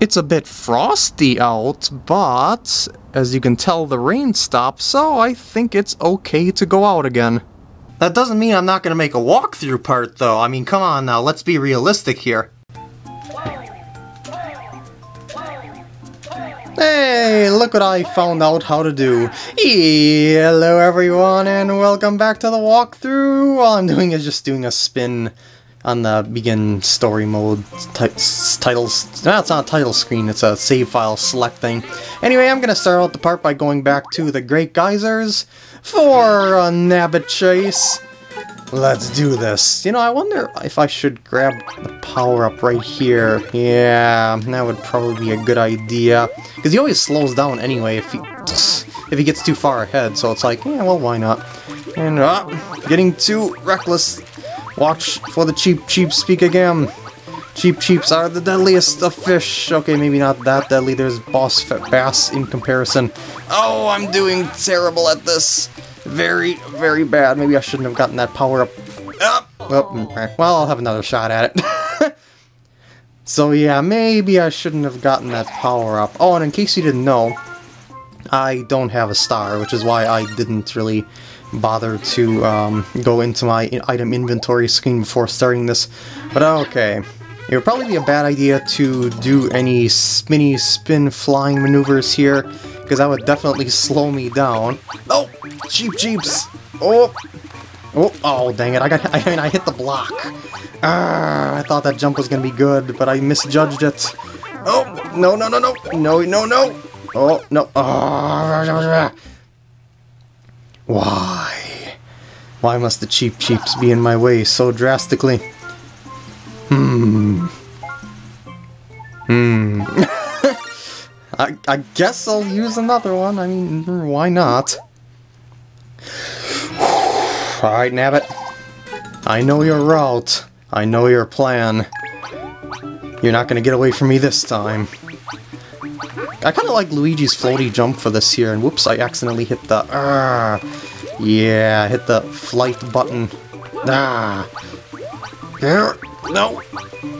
It's a bit frosty out, but as you can tell the rain stopped, so I think it's okay to go out again. That doesn't mean I'm not going to make a walkthrough part though. I mean, come on now, let's be realistic here. Hey, look what I found out how to do. Hello everyone and welcome back to the walkthrough. All I'm doing is just doing a spin on the begin story mode titles. No, it's not a title screen, it's a save file select thing. Anyway, I'm gonna start out the part by going back to the Great Geysers for a Nabbit chase. Let's do this. You know, I wonder if I should grab the power-up right here. Yeah, that would probably be a good idea. Because he always slows down anyway if he, if he gets too far ahead, so it's like, yeah, well, why not? And, uh, getting too reckless. Watch for the cheap cheap speak again. Cheep Cheeps are the deadliest of fish. Okay, maybe not that deadly. There's boss bass in comparison. Oh, I'm doing terrible at this. Very, very bad. Maybe I shouldn't have gotten that power up. Oh, well, well, I'll have another shot at it. so yeah, maybe I shouldn't have gotten that power up. Oh, and in case you didn't know, I don't have a star, which is why I didn't really bother to um, go into my item inventory screen before starting this. But okay. It would probably be a bad idea to do any spinny spin flying maneuvers here, because that would definitely slow me down. Oh! Cheep Cheeps! Oh! Oh, oh, dang it, I got, I mean, I hit the block. Ah, I thought that jump was gonna be good, but I misjudged it. Oh, no, no, no, no, no, no, no. Oh, no. Oh, why? Why must the Cheep Cheeps be in my way so drastically? Hmm. Hmm. I, I guess I'll use another one. I mean, why not? Alright, Nabbit. I know your route. I know your plan. You're not gonna get away from me this time. I kind of like Luigi's floaty jump for this here, and whoops, I accidentally hit the... Uh, yeah, hit the flight button. Ah. No.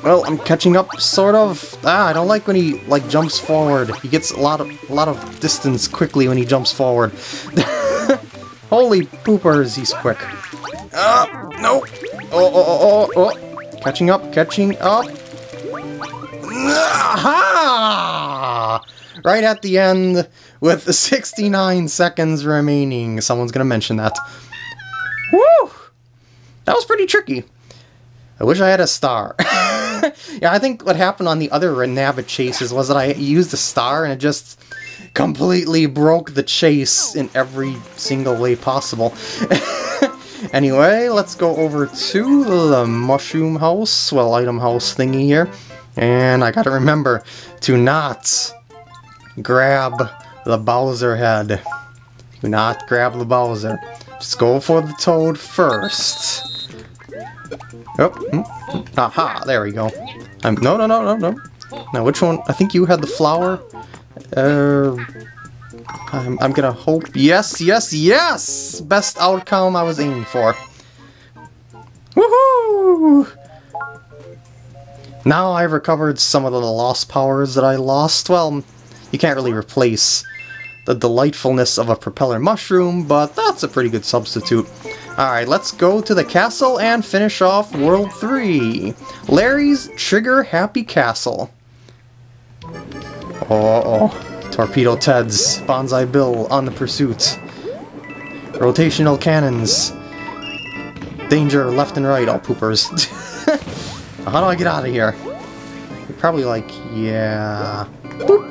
Well, I'm catching up, sort of. Ah, I don't like when he, like, jumps forward. He gets a lot of, a lot of distance quickly when he jumps forward. Holy poopers, he's quick. Ah, no. Oh, oh, oh, oh, oh. Catching up, catching up. Right at the end with 69 seconds remaining. Someone's gonna mention that. Woo! That was pretty tricky. I wish I had a star. yeah, I think what happened on the other Nabbit chases was that I used a star and it just completely broke the chase in every single way possible. anyway, let's go over to the mushroom house, well, item house thingy here. And I gotta remember to not grab the Bowser head. Do not grab the Bowser. Just go for the Toad first. Oh, aha, there we go. Um, no, no, no, no, no. Now, which one? I think you had the flower. Uh, I'm, I'm gonna hope. Yes, yes, yes! Best outcome I was aiming for. Woohoo! Now I've recovered some of the lost powers that I lost. Well, you can't really replace the delightfulness of a propeller mushroom, but that's a pretty good substitute. Alright, let's go to the castle and finish off World 3. Larry's Trigger Happy Castle. Oh, oh. Torpedo Ted's Banzai Bill on the pursuit. Rotational cannons. Danger left and right, all poopers. How do I get out of here? You're probably like, yeah... Boop.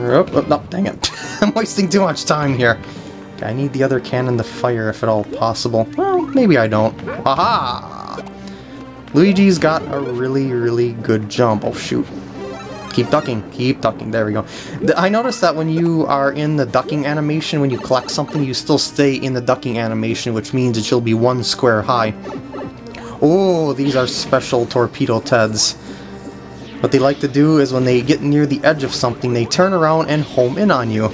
Oh, oh, no, dang it. I'm wasting too much time here. I need the other cannon to fire if at all possible. Well, maybe I don't. Aha! Luigi's got a really, really good jump. Oh, shoot. Keep ducking, keep ducking. There we go. I noticed that when you are in the ducking animation, when you collect something, you still stay in the ducking animation, which means it will be one square high. Oh, these are special Torpedo Teds. What they like to do is when they get near the edge of something, they turn around and home in on you.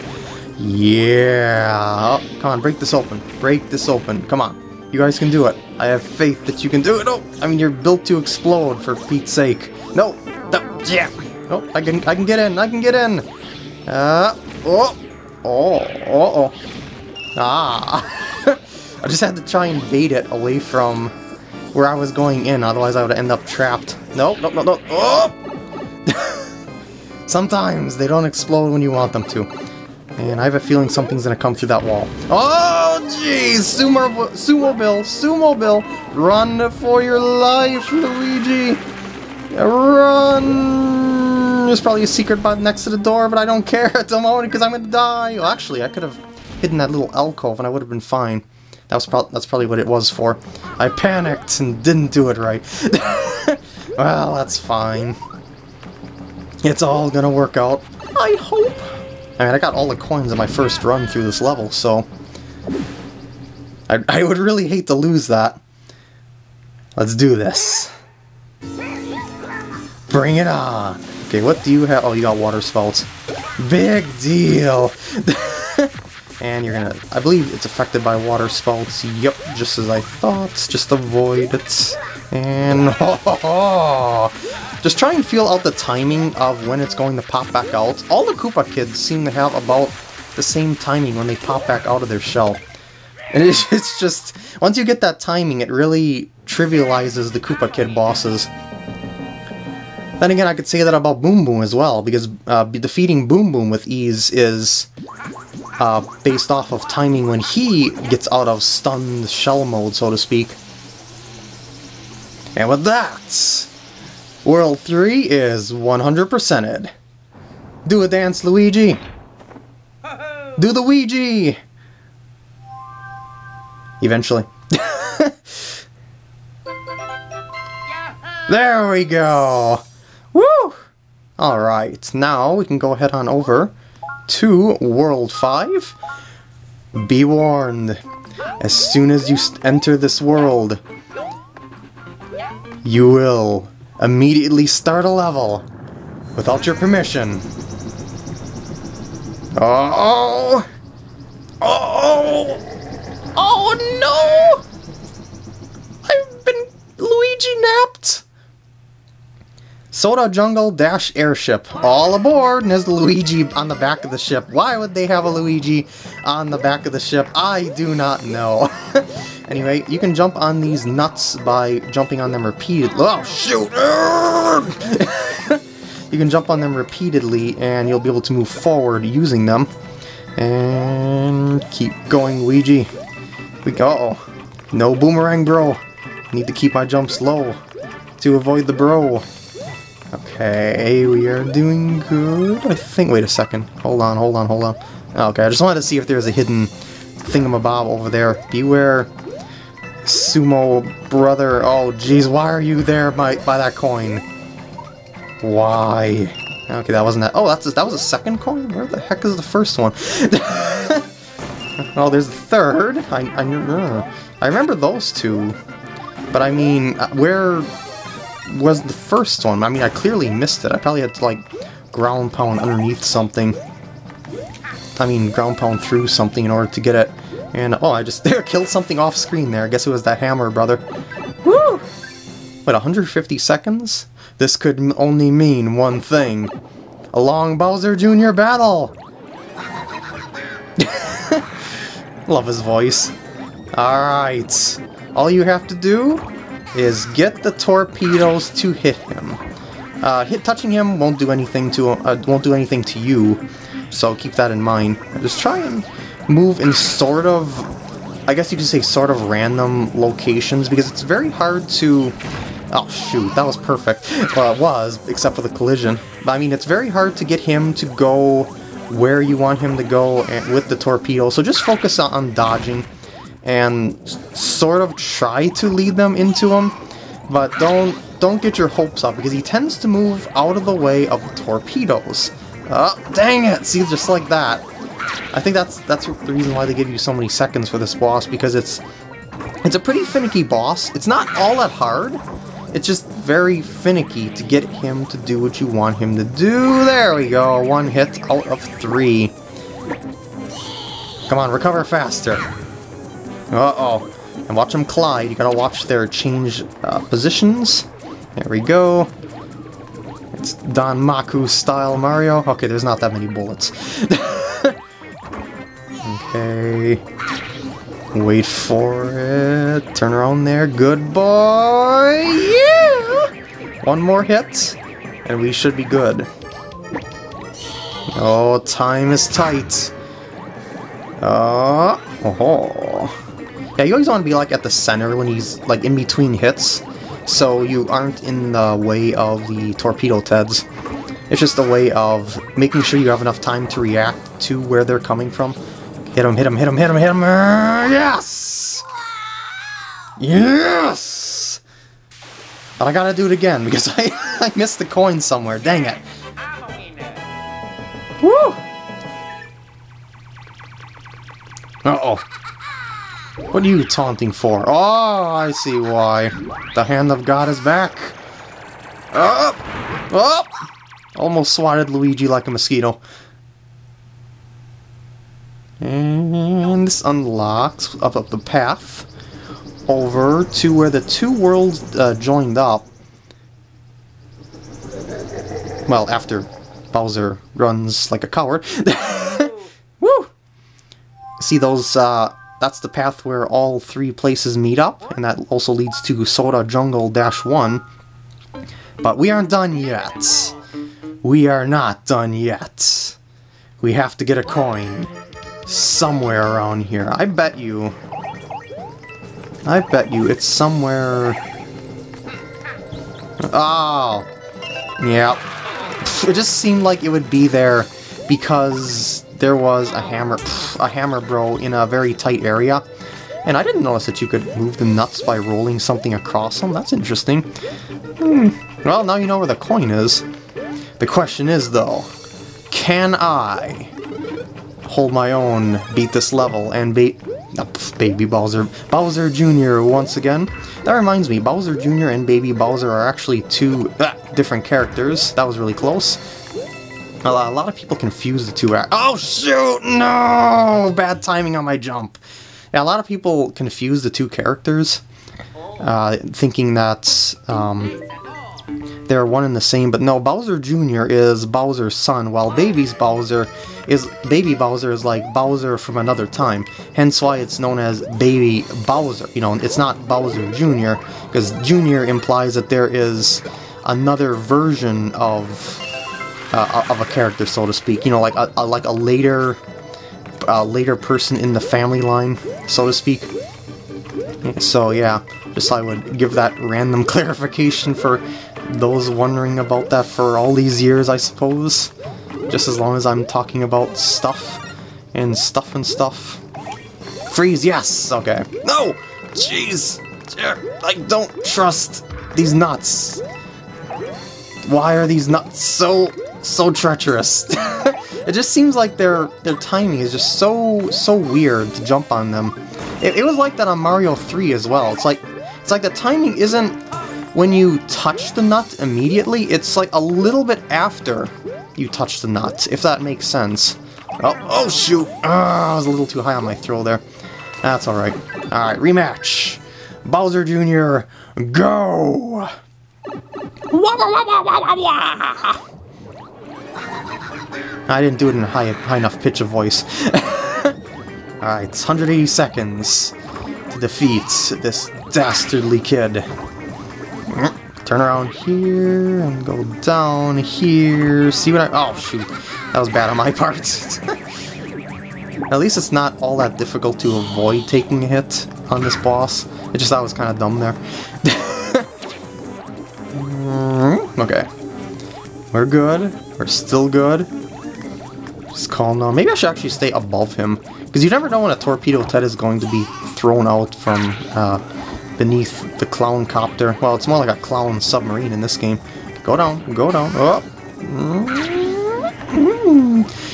Yeah. Oh, come on, break this open. Break this open. Come on. You guys can do it. I have faith that you can do it. Oh, I mean, you're built to explode, for Pete's sake. No. no yeah. Oh, I can I can get in. I can get in. Uh, oh, oh, oh, oh. Ah. I just had to try and bait it away from where I was going in, otherwise I would end up trapped. Nope, nope, nope, nope. Oh! Sometimes they don't explode when you want them to. And I have a feeling something's gonna come through that wall. Oh, jeez! Sumo, Sumo Bill, Sumo Bill, run for your life, Luigi! Run! There's probably a secret button next to the door, but I don't care at the moment because I'm gonna die. Well, actually, I could have hidden that little alcove and I would have been fine. That was pro that's probably what it was for. I panicked and didn't do it right. well, that's fine. It's all gonna work out. I hope. I mean, I got all the coins in my first run through this level, so... I, I would really hate to lose that. Let's do this. Bring it on! Okay, what do you have? Oh, you got water spouts. Big deal! and you're gonna... I believe it's affected by water spouts. Yep, just as I thought. Just avoid it. And... Just try and feel out the timing of when it's going to pop back out. All the Koopa kids seem to have about the same timing when they pop back out of their shell. And it's, it's just... Once you get that timing, it really trivializes the Koopa Kid bosses. Then again, I could say that about Boom Boom as well, because uh, defeating Boom Boom with ease is uh, based off of timing when he gets out of stunned shell mode, so to speak. And with that, World 3 is 100%ed. Do a dance, Luigi! Do the Ouija! Eventually. there we go! Woo! Alright, now we can go ahead on over to World 5. Be warned, as soon as you enter this world, you will immediately start a level without your permission. Oh! Oh! Oh no! I've been Luigi napped! Soda Jungle Dash Airship. All aboard! And there's Luigi on the back of the ship. Why would they have a Luigi on the back of the ship? I do not know. anyway, you can jump on these nuts by jumping on them repeatedly. Oh, shoot! you can jump on them repeatedly and you'll be able to move forward using them. And keep going, Luigi. We go. No boomerang, bro. Need to keep my jumps low to avoid the bro. Okay, we are doing good. I think. Wait a second. Hold on, hold on, hold on. Okay, I just wanted to see if there's a hidden thingamabob over there. Beware, sumo brother. Oh, jeez, why are you there by by that coin? Why? Okay, that wasn't that. Oh, that's a, that was a second coin. Where the heck is the first one? oh, there's the third. I I, uh, I remember those two, but I mean, uh, where was the first one. I mean, I clearly missed it. I probably had to, like, ground pound underneath something. I mean, ground pound through something in order to get it. And, oh, I just there killed something off screen there. I guess it was that hammer, brother. Woo! Wait, 150 seconds? This could only mean one thing. A long Bowser Jr. battle! Love his voice. Alright. All you have to do is get the torpedoes to hit him. Uh, hit touching him won't do anything to uh, won't do anything to you, so keep that in mind. Just try and move in sort of, I guess you could say sort of random locations because it's very hard to. Oh shoot, that was perfect. Well, it was, except for the collision. But I mean, it's very hard to get him to go where you want him to go eh, with the torpedo. So just focus on dodging and sort of try to lead them into him, but don't don't get your hopes up because he tends to move out of the way of the torpedoes. Oh, dang it! See, just like that. I think that's that's the reason why they give you so many seconds for this boss because it's it's a pretty finicky boss. It's not all that hard. It's just very finicky to get him to do what you want him to do. There we go. One hit out of three. Come on, recover faster. Uh-oh. And watch them collide. You gotta watch their change uh, positions. There we go. It's Danmaku style Mario. Okay, there's not that many bullets. okay. Wait for it. Turn around there. Good boy. Yeah! One more hit, and we should be good. Oh, time is tight. Uh, oh. Yeah, you always want to be like at the center when he's like in between hits, so you aren't in the way of the torpedo Teds. It's just a way of making sure you have enough time to react to where they're coming from. Hit him, hit him, hit him, hit him, hit him! Uh, yes! Yes! But I gotta do it again because I, I missed the coin somewhere, dang it. Woo! Uh-oh. What are you taunting for? Oh, I see why. The hand of God is back. Up! Up! Almost swatted Luigi like a mosquito. And this unlocks up, up the path over to where the two worlds uh, joined up. Well, after Bowser runs like a coward. Woo! See those, uh, that's the path where all three places meet up, and that also leads to Soda Jungle Dash 1. But we aren't done yet. We are not done yet. We have to get a coin somewhere around here. I bet you... I bet you it's somewhere... Oh! Yeah. It just seemed like it would be there because there was a hammer, a hammer bro in a very tight area. And I didn't notice that you could move the nuts by rolling something across them. That's interesting. Hmm. Well, now you know where the coin is. The question is, though, can I hold my own, beat this level, and beat oh, Baby Bowser, Bowser Jr. once again. That reminds me, Bowser Jr. and Baby Bowser are actually two uh, different characters. That was really close. A lot, a lot of people confuse the two Oh shoot, no! Bad timing on my jump. Yeah, a lot of people confuse the two characters, uh, thinking that um, they're one and the same, but no, Bowser Jr. is Bowser's son, while Baby's Bowser is Baby Bowser is like Bowser from another time. Hence why it's known as Baby Bowser. You know, it's not Bowser Jr. because Jr. implies that there is another version of uh, of a character, so to speak. You know, like a, a like a later later person in the family line, so to speak. So yeah, just I would give that random clarification for those wondering about that for all these years, I suppose. Just as long as I'm talking about stuff and stuff and stuff. Freeze, yes! Okay. No! Jeez! I don't trust these nuts. Why are these nuts so, so treacherous? it just seems like their their timing is just so, so weird to jump on them. It, it was like that on Mario 3 as well. It's like, it's like the timing isn't when you touch the nut immediately, it's like a little bit after you touch the nut, if that makes sense. Oh, oh shoot! Ah, I was a little too high on my throw there. That's alright. Alright, rematch. Bowser Jr., go! I didn't do it in a high, high enough pitch of voice. Alright, 180 seconds to defeat this dastardly kid. Turn around here and go down here. See what I... Oh, shoot. That was bad on my part. At least it's not all that difficult to avoid taking a hit on this boss. It just thought it was kind of dumb there. okay. We're good. We're still good. Just calm down. Maybe I should actually stay above him. Because you never know when a Torpedo Ted is going to be thrown out from uh, beneath the clown copter. Well, it's more like a clown submarine in this game. Go down, go down, up.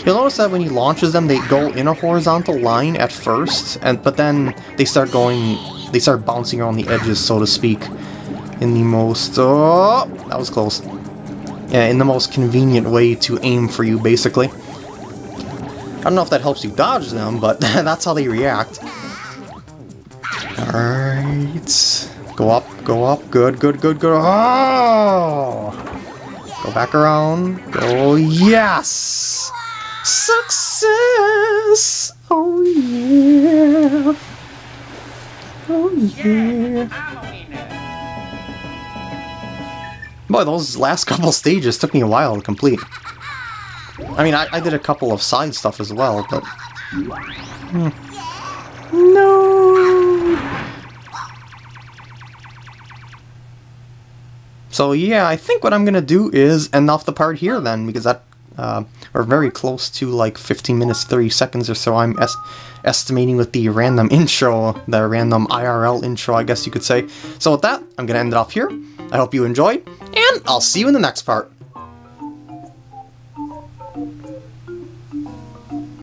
You'll notice that when he launches them, they go in a horizontal line at first, and but then they start going, they start bouncing around the edges, so to speak, in the most, oh, that was close. Yeah, in the most convenient way to aim for you, basically. I don't know if that helps you dodge them, but that's how they react. Alright. Go up, go up. Good, good, good, good. Oh! Go back around. Go, yes! Success! Oh yeah! Oh yeah! Boy, those last couple stages took me a while to complete. I mean, I, I did a couple of side stuff as well, but... Hmm. No! So yeah, I think what I'm gonna do is end off the part here then, because that uh, we're very close to like 15 minutes 30 seconds or so I'm es estimating with the random intro, the random IRL intro I guess you could say. So with that, I'm gonna end it off here. I hope you enjoyed, and I'll see you in the next part.